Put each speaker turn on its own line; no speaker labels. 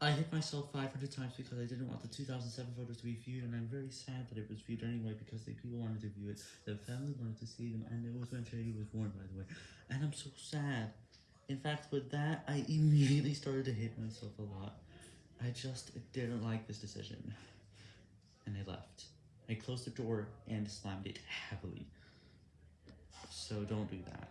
I hit myself 500 times because I didn't want the 2007 photos to be viewed, and I'm very sad that it was viewed anyway because the people wanted to view it, the family wanted to see them, and it was when Shaggy was born, by the way. And I'm so sad. In fact, with that, I immediately started to hate myself a lot. I just didn't like this decision. And I left. I closed the door and slammed it heavily. So don't do that.